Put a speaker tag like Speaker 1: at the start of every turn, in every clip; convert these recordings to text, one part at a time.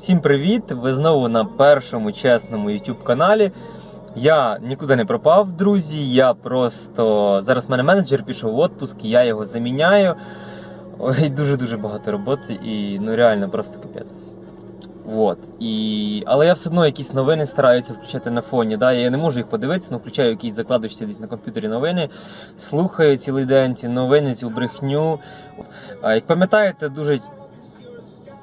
Speaker 1: Всім привіт! Ви знову на першому чесному YouTube каналі. Я нікуди не пропав, друзі. Я просто зараз в мене менеджер пішов в отпуск, я його заміняю. Ой, дуже-дуже багато роботи і ну реально просто капець. Вот. І... Але я все одно якісь новини стараюся включати на фоні. Да? Я не можу їх подивитися, але включаю якісь закладочці десь на комп'ютері новини, слухаю цілий день ці новини, цю брехню. Як пам'ятаєте, дуже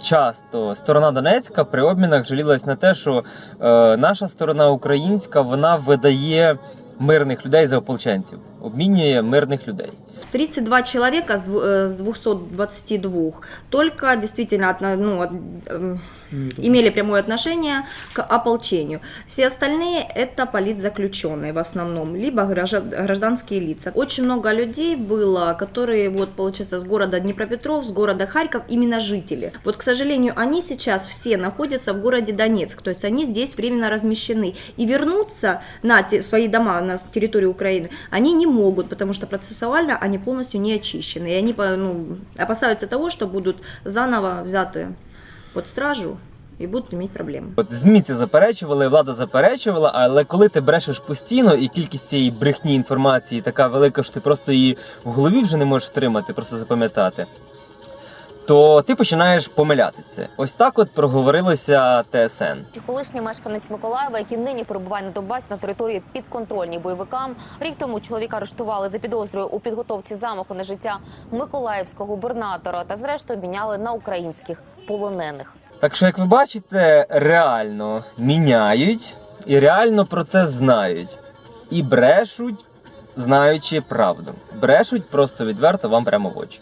Speaker 1: часто сторона Донецька при обмінах жалілась на те, що е, наша сторона українська вона видає мирних людей за ополченців, обмінює мирних людей.
Speaker 2: 32 человека с дву- э, с 222 только действительно ну, эм, имели прямое отношение к ополчению. Все остальные это политзаключенные в основном, либо гражда- гражданские лица. Очень много людей было, которые, вот, получается, с города Днепропетров, с города Харьков, именно жители. Вот, к сожалению, они сейчас все находятся в городе Донецк, то есть они здесь временно размещены. И вернуться на те- свои дома на территорию Украины они не могут, потому что процессуально они полностью не очищены. И они по- ну, опасаются того, что будут заново взяты под стражу и будут иметь проблемы.
Speaker 1: От ЗМІ це заперечували, влада заперечувала, але коли ти брешеш постійно і кількість цієї брехні інформації така велика, що ти просто її в голові вже не можеш втримати, просто запам'ятати, то ти починаєш помилятися. Ось так от проговорилося ТСН.
Speaker 3: Колишній мешканець Миколаєва, який нині перебуває на Донбасі на території підконтрольній бойовикам. Рік тому чоловіка арештували за підозрою у підготовці замаху на життя миколаївського губернатора та зрештою міняли на українських полонених.
Speaker 1: Так що, як ви бачите, реально міняють і реально про це знають. І брешуть, знаючи правду. Брешуть просто відверто вам прямо в очі.